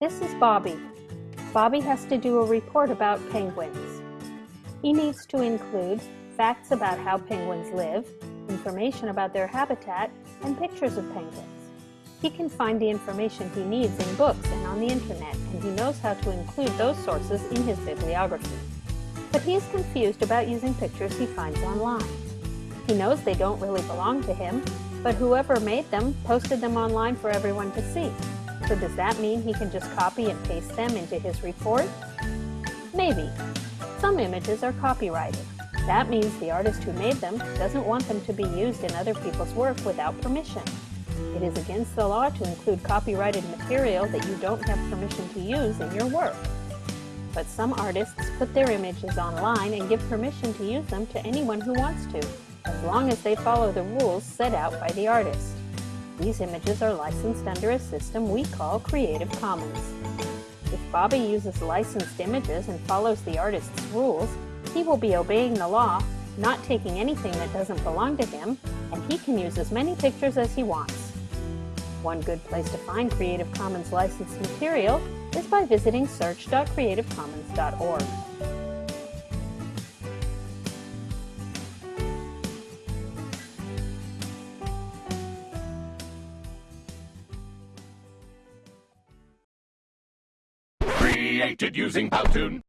This is Bobby. Bobby has to do a report about penguins. He needs to include facts about how penguins live, information about their habitat, and pictures of penguins. He can find the information he needs in books and on the internet, and he knows how to include those sources in his bibliography. But he is confused about using pictures he finds online. He knows they don't really belong to him, but whoever made them posted them online for everyone to see. So does that mean he can just copy and paste them into his report? Maybe. Some images are copyrighted. That means the artist who made them doesn't want them to be used in other people's work without permission. It is against the law to include copyrighted material that you don't have permission to use in your work. But some artists put their images online and give permission to use them to anyone who wants to, as long as they follow the rules set out by the artist. These images are licensed under a system we call Creative Commons. If Bobby uses licensed images and follows the artist's rules, he will be obeying the law, not taking anything that doesn't belong to him, and he can use as many pictures as he wants. One good place to find Creative Commons licensed material is by visiting search.creativecommons.org. Created using Powtoon.